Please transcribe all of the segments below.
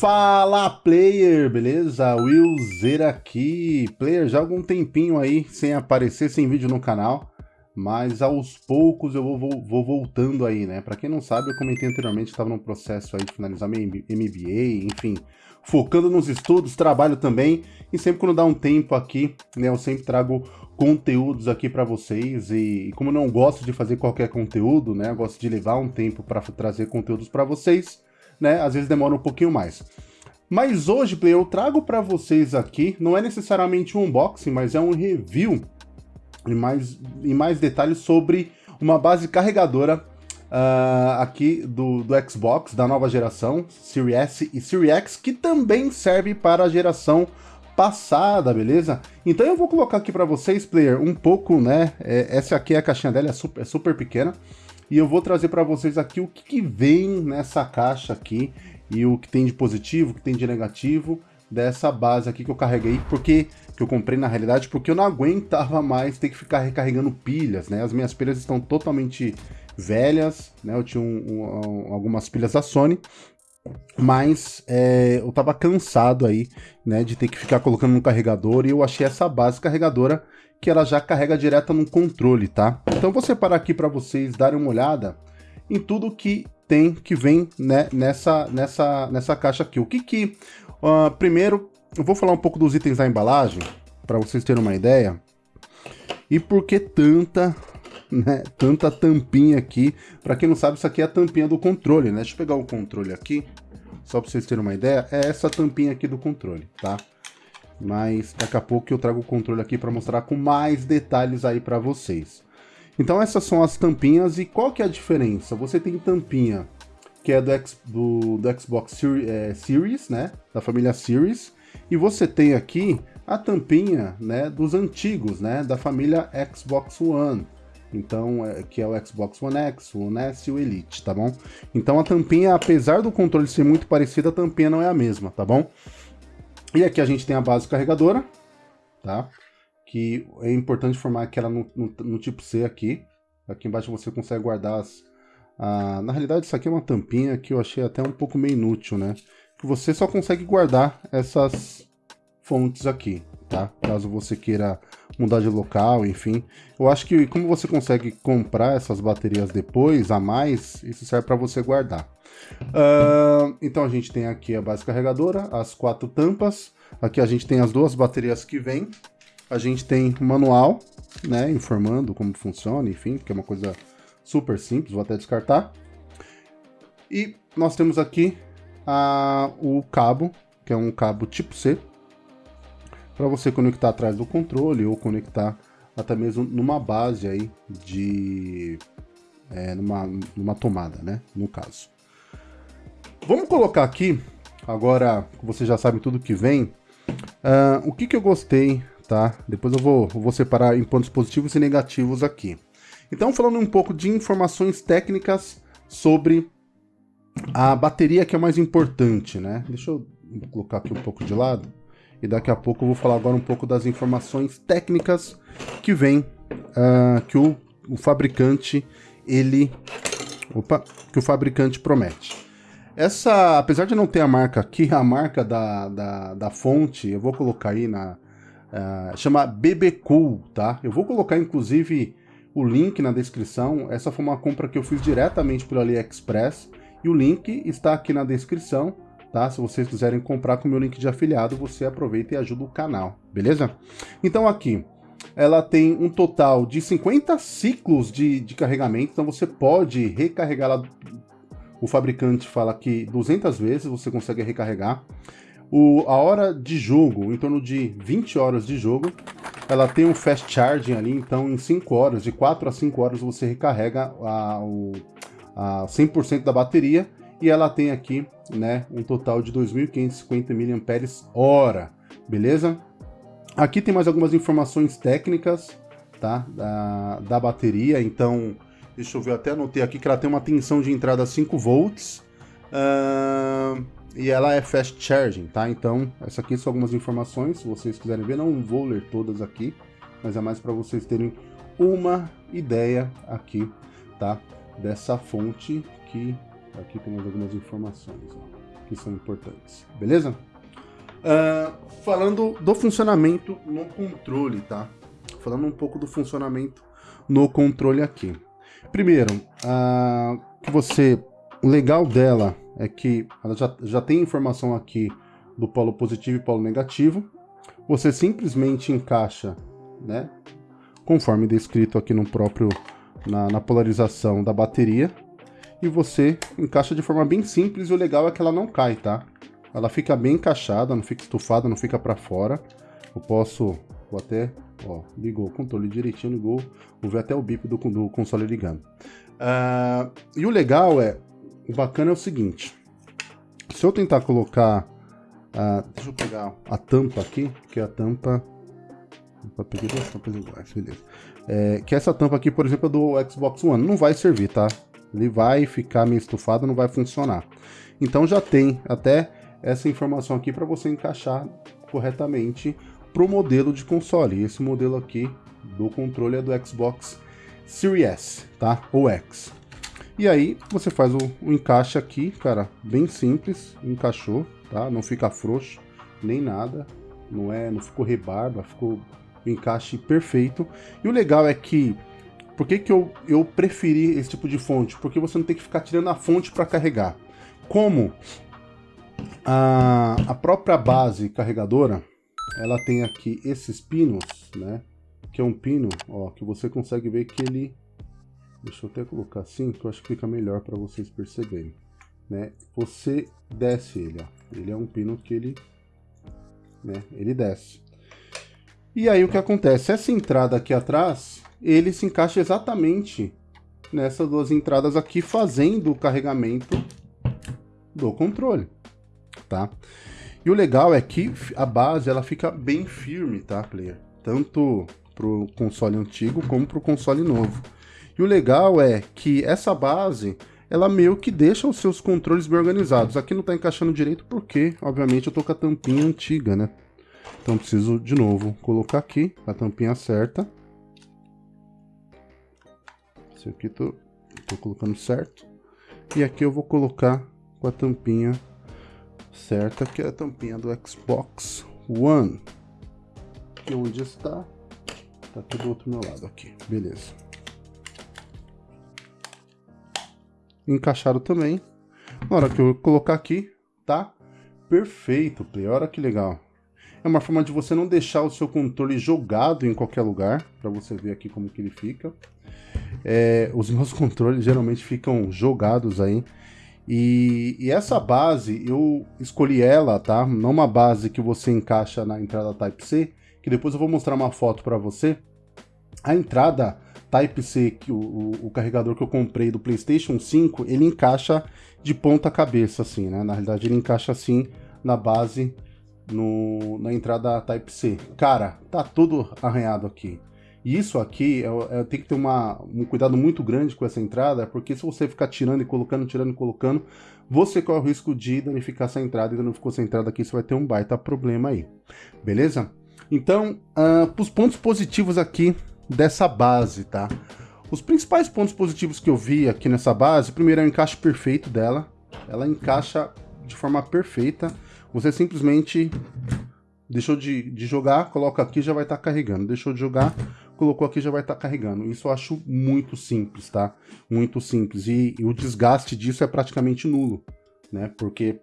Fala player, beleza? Willzer aqui. Player, já há algum tempinho aí sem aparecer, sem vídeo no canal, mas aos poucos eu vou, vou, vou voltando aí, né? Pra quem não sabe, eu comentei anteriormente, estava num processo aí de finalizar meu MBA, enfim, focando nos estudos, trabalho também, e sempre quando dá um tempo aqui, né, eu sempre trago conteúdos aqui para vocês, e, como não gosto de fazer qualquer conteúdo, né, eu gosto de levar um tempo para trazer conteúdos para vocês, né? Às vezes demora um pouquinho mais. Mas hoje, Play, eu trago para vocês aqui, não é necessariamente um unboxing, mas é um review em mais, em mais detalhes sobre uma base carregadora uh, aqui do, do Xbox, da nova geração, Series S e Series X, que também serve para a geração passada, beleza? Então eu vou colocar aqui para vocês, player, um pouco, né? É, essa aqui é a caixinha dela, é super, é super pequena e eu vou trazer para vocês aqui o que, que, vem nessa caixa aqui e o que tem de positivo, o que tem de negativo dessa base aqui que eu carreguei, porque que eu comprei na realidade, porque eu não aguentava mais ter que ficar recarregando pilhas, né? As minhas pilhas estão totalmente velhas, né? Eu tinha um, um, algumas pilhas da Sony, mas é, eu tava cansado aí, né, de ter que ficar colocando no carregador e eu achei essa base carregadora que ela já carrega direto no controle, tá? Então vou separar aqui para vocês darem uma olhada em tudo que tem, que vem né, nessa, nessa, nessa caixa aqui. O que que... Uh, primeiro, eu vou falar um pouco dos itens da embalagem, para vocês terem uma ideia. E por que tanta, né, tanta tampinha aqui? Para quem não sabe, isso aqui é a tampinha do controle, né? Deixa eu pegar o controle aqui, só para vocês terem uma ideia. É essa tampinha aqui do controle, tá? mas daqui a pouco eu trago o controle aqui para mostrar com mais detalhes aí para vocês. Então essas são as tampinhas e qual que é a diferença? Você tem tampinha que é do, X, do, do Xbox Series, é, Series, né, da família Series, e você tem aqui a tampinha, né, dos antigos, né, da família Xbox One. Então, é, que é o Xbox One X, o One e o Elite, tá bom? Então a tampinha, apesar do controle ser muito parecido, a tampinha não é a mesma, tá bom? E aqui a gente tem a base carregadora, tá? Que é importante formar aquela no, no, no tipo C aqui. Aqui embaixo você consegue guardar as... Ah, na realidade isso aqui é uma tampinha que eu achei até um pouco meio inútil, né? Que você só consegue guardar essas fontes aqui, tá? Caso você queira mudar de local, enfim. Eu acho que como você consegue comprar essas baterias depois, a mais, isso serve para você guardar. Uh, então a gente tem aqui a base carregadora, as quatro tampas. Aqui a gente tem as duas baterias que vem. A gente tem manual, né, informando como funciona, enfim, que é uma coisa super simples, vou até descartar. E nós temos aqui a, o cabo, que é um cabo tipo C, para você conectar atrás do controle ou conectar até mesmo numa base aí de... É, numa, numa tomada, né, no caso. Vamos colocar aqui, agora você já sabe tudo que vem, uh, o que, que eu gostei, tá? Depois eu vou, eu vou separar em pontos positivos e negativos aqui. Então, falando um pouco de informações técnicas sobre a bateria que é mais importante, né? Deixa eu colocar aqui um pouco de lado. E daqui a pouco eu vou falar agora um pouco das informações técnicas que vem, uh, que o, o fabricante, ele... Opa, que o fabricante promete. Essa, apesar de não ter a marca aqui, a marca da, da, da fonte, eu vou colocar aí na... Uh, chama BBCool, tá? Eu vou colocar, inclusive, o link na descrição. Essa foi uma compra que eu fiz diretamente pelo AliExpress. E o link está aqui na descrição, tá? Se vocês quiserem comprar com o meu link de afiliado, você aproveita e ajuda o canal, beleza? Então aqui, ela tem um total de 50 ciclos de, de carregamento, então você pode recarregá-la o fabricante fala que 200 vezes você consegue recarregar. O, a hora de jogo, em torno de 20 horas de jogo, ela tem um fast charging ali, então em 5 horas, de 4 a 5 horas você recarrega a, o, a 100% da bateria e ela tem aqui né, um total de 2.550 mAh, beleza? Aqui tem mais algumas informações técnicas tá, da, da bateria, então Deixa eu ver, eu até anotei aqui que ela tem uma tensão de entrada 5 volts. Uh, e ela é fast charging, tá? Então, essa aqui são algumas informações, se vocês quiserem ver, não vou ler todas aqui, mas é mais para vocês terem uma ideia aqui, tá? Dessa fonte que aqui temos algumas informações, ó. que são importantes, beleza? Uh, falando do funcionamento no controle, tá? Falando um pouco do funcionamento no controle aqui. Primeiro, uh, que você, o legal dela é que ela já, já tem informação aqui do polo positivo e polo negativo. Você simplesmente encaixa, né? Conforme descrito aqui no próprio na, na polarização da bateria. E você encaixa de forma bem simples e o legal é que ela não cai, tá? Ela fica bem encaixada, não fica estufada, não fica para fora. Eu posso, vou até, ó, ligou o controle direitinho, ligou, vou ver até o bip do, do console ligando. Uh, e o legal é, o bacana é o seguinte, se eu tentar colocar, uh, deixa eu pegar a tampa aqui, que é a tampa, eu peguei duas tampas iguais, beleza. É, que essa tampa aqui, por exemplo, é do Xbox One, não vai servir, tá? Ele vai ficar meio estufado, não vai funcionar. Então já tem até essa informação aqui para você encaixar corretamente para o modelo de console. Esse modelo aqui do controle é do Xbox Series S, tá? Ou X. E aí você faz o, o encaixe aqui, cara, bem simples, encaixou, tá? Não fica frouxo, nem nada, não é, não ficou rebarba, ficou o encaixe perfeito. E o legal é que por que, que eu, eu preferi esse tipo de fonte? Porque você não tem que ficar tirando a fonte para carregar. Como a, a própria base carregadora, ela tem aqui esses pinos, né? Que é um pino, ó, que você consegue ver que ele... Deixa eu até colocar assim, que eu acho que fica melhor para vocês perceberem. Né? Você desce ele, ó. Ele é um pino que ele... Né? Ele desce. E aí o que acontece? Essa entrada aqui atrás, ele se encaixa exatamente nessas duas entradas aqui, fazendo o carregamento do controle tá? E o legal é que a base ela fica bem firme, tá, player? Tanto pro console antigo como pro console novo. E o legal é que essa base, ela meio que deixa os seus controles bem organizados. Aqui não tá encaixando direito porque, obviamente, eu tô com a tampinha antiga, né? Então preciso, de novo, colocar aqui a tampinha certa. Esse aqui tô, tô colocando certo. E aqui eu vou colocar com a tampinha certa, que é a tampinha do Xbox One. Que onde está? Tá aqui do outro meu lado aqui, beleza. Encaixado também. Na hora que eu colocar aqui, tá perfeito, play. Olha que legal. É uma forma de você não deixar o seu controle jogado em qualquer lugar, para você ver aqui como que ele fica. É, os meus controles geralmente ficam jogados aí e, e, essa base, eu escolhi ela, tá? Não uma base que você encaixa na entrada Type-C, que depois eu vou mostrar uma foto para você. A entrada Type-C, o, o, o, carregador que eu comprei do PlayStation 5, ele encaixa de ponta cabeça, assim, né? Na realidade, ele encaixa assim na base, no, na entrada Type-C. Cara, tá tudo arranhado aqui. E isso aqui, é, tem que ter uma, um cuidado muito grande com essa entrada, porque se você ficar tirando e colocando, tirando e colocando, você corre o risco de danificar essa entrada, e danificou essa entrada aqui, você vai ter um baita problema aí, beleza? Então, uh, os pontos positivos aqui dessa base, tá? Os principais pontos positivos que eu vi aqui nessa base, primeiro é o encaixe perfeito dela, ela encaixa de forma perfeita, você simplesmente deixou de, de jogar, coloca aqui já vai estar tá carregando, deixou de jogar, colocou aqui já vai estar tá carregando. Isso eu acho muito simples, tá? Muito simples. E, e, o desgaste disso é praticamente nulo, né? Porque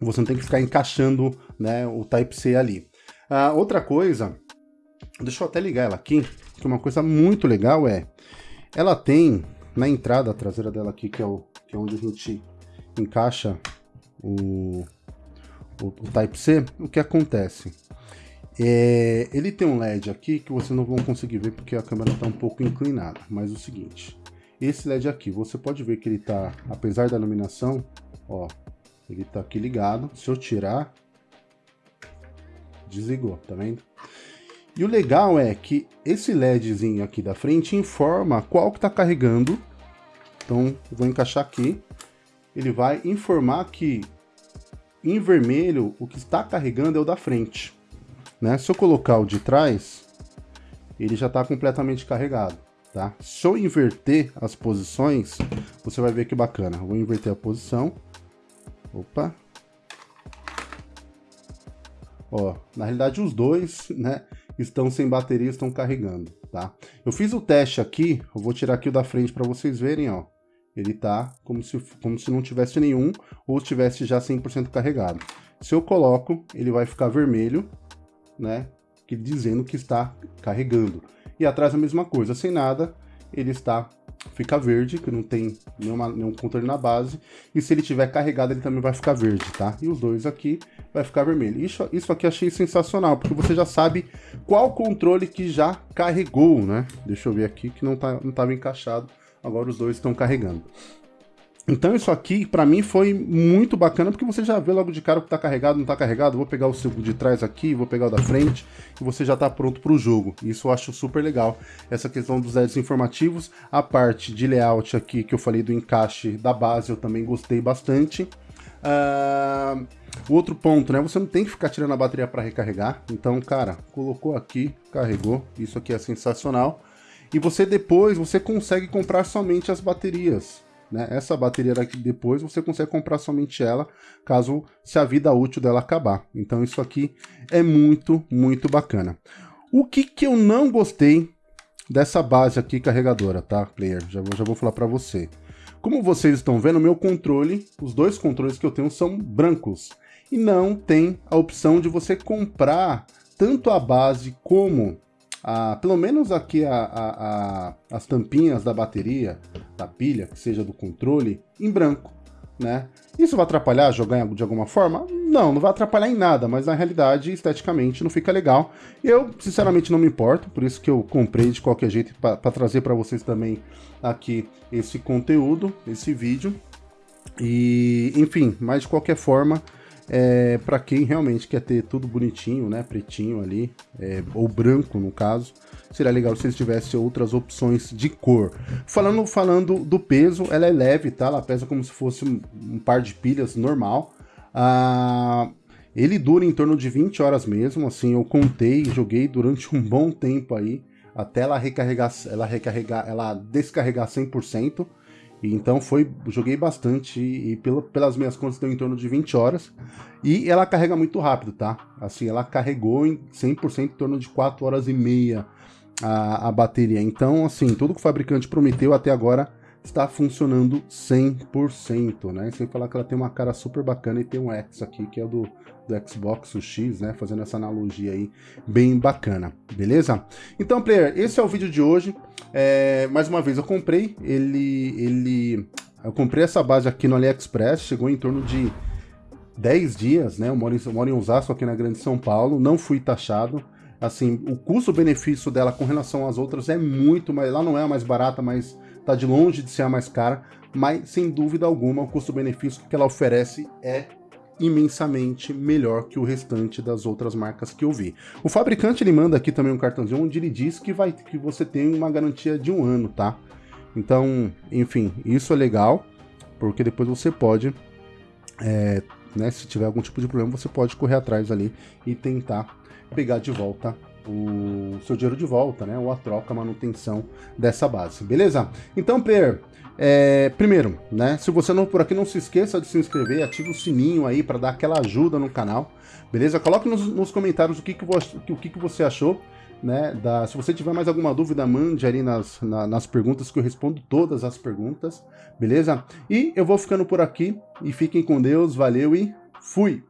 você não tem que ficar encaixando né, o Type-C ali. Ah, outra coisa, deixa eu até ligar ela aqui, que uma coisa muito legal é, ela tem na entrada traseira dela aqui, que é, o, que é onde a gente encaixa o, o, o Type-C, o que acontece? É, ele tem um LED aqui que vocês não vão conseguir ver porque a câmera está um pouco inclinada, mas o seguinte, esse LED aqui, você pode ver que ele está, apesar da iluminação, ó, ele está aqui ligado, se eu tirar, desligou, tá vendo? E o legal é que esse LEDzinho aqui da frente informa qual que está carregando, então vou encaixar aqui, ele vai informar que em vermelho o que está carregando é o da frente. Né? Se eu colocar o de trás, ele já está completamente carregado. Tá? Se eu inverter as posições, você vai ver que bacana. vou inverter a posição. Opa, Ó, na realidade os dois, né, estão sem bateria, estão carregando, tá? Eu fiz o teste aqui, eu vou tirar aqui o da frente para vocês verem, ó. Ele tá como se, como se não tivesse nenhum ou estivesse já 100% carregado. Se eu coloco, ele vai ficar vermelho, né, que dizendo que está carregando. E atrás a mesma coisa, sem nada, ele está fica verde, que não tem nenhuma, nenhum controle na base, e se ele tiver carregado ele também vai ficar verde, tá? E os dois aqui vai ficar vermelho. Isso, isso aqui achei sensacional, porque você já sabe qual controle que já carregou, né? Deixa eu ver aqui que não, tá, não encaixado, agora os dois estão carregando. Então isso aqui, para mim, foi muito bacana, porque você já vê logo de cara o que tá carregado, não tá carregado. Vou pegar o seu de trás aqui, vou pegar o da frente, e você já tá pronto para o jogo. Isso eu acho super legal, essa questão dos LEDs informativos. A parte de layout aqui, que eu falei do encaixe da base, eu também gostei bastante. Uh, outro ponto, né, você não tem que ficar tirando a bateria para recarregar. Então, cara, colocou aqui, carregou, isso aqui é sensacional. E você depois, você consegue comprar somente as baterias. Né? Essa bateria daqui depois você consegue comprar somente ela, caso se a vida útil dela acabar. Então isso aqui é muito, muito bacana. O que, que eu não gostei dessa base aqui carregadora, tá, player? Já, já vou falar para você. Como vocês estão vendo, meu controle, os dois controles que eu tenho são brancos. E não tem a opção de você comprar tanto a base como a, pelo menos aqui a, a, as tampinhas da bateria, da pilha, que seja do controle, em branco. Né? Isso vai atrapalhar jogar de alguma forma? Não, não vai atrapalhar em nada, mas na realidade, esteticamente, não fica legal. Eu, sinceramente, não me importo, por isso que eu comprei de qualquer jeito para trazer para vocês também aqui esse conteúdo, esse vídeo. E, enfim, mas de qualquer forma, é, para quem realmente quer ter tudo bonitinho, né, pretinho ali, é, ou branco no caso, seria legal se eles tivessem outras opções de cor. Falando, falando do peso, ela é leve, tá? Ela pesa como se fosse um, um par de pilhas normal. Ah, ele dura em torno de 20 horas mesmo, assim, eu contei, joguei durante um bom tempo aí, até ela recarregar, ela recarregar, ela descarregar 100%. Então foi, joguei bastante e pelo, pelas minhas contas deu em torno de 20 horas. E ela carrega muito rápido, tá? Assim, ela carregou em 100% em torno de 4 horas e meia a, a bateria. Então, assim, tudo que o fabricante prometeu até agora está funcionando 100%, né? Sem falar que ela tem uma cara super bacana e tem um X aqui, que é do, do Xbox, o X, né? Fazendo essa analogia aí bem bacana, beleza? Então, player, esse é o vídeo de hoje. É, mais uma vez, eu comprei ele, ele... Eu comprei essa base aqui no AliExpress, chegou em torno de 10 dias, né? Eu moro em, eu moro em Osasco, aqui na Grande São Paulo, não fui taxado. Assim, o custo-benefício dela com relação às outras é muito mais... Lá não é a mais barata, mas tá de longe de ser a mais cara, mas sem dúvida alguma o custo-benefício que ela oferece é imensamente melhor que o restante das outras marcas que eu vi. O fabricante ele manda aqui também um cartãozinho onde ele diz que, vai, que você tem uma garantia de um ano, tá? Então, enfim, isso é legal, porque depois você pode, é, né, se tiver algum tipo de problema, você pode correr atrás ali e tentar pegar de volta o seu dinheiro de volta, né? Ou a troca, a manutenção dessa base, beleza? Então, player, é, primeiro, né? Se você não por aqui, não se esqueça de se inscrever, ative o sininho aí para dar aquela ajuda no canal, beleza? Coloque nos, nos comentários o que, que, o que, que você achou. Né, da, se você tiver mais alguma dúvida, mande ali nas, na, nas perguntas que eu respondo todas as perguntas, beleza? E eu vou ficando por aqui e fiquem com Deus, valeu e fui!